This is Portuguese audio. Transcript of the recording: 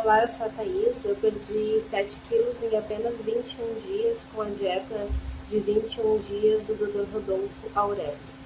Olá, eu sou a Thaís. Eu perdi 7 quilos em apenas 21 dias com a dieta de 21 dias do Dr. Rodolfo Aurélio.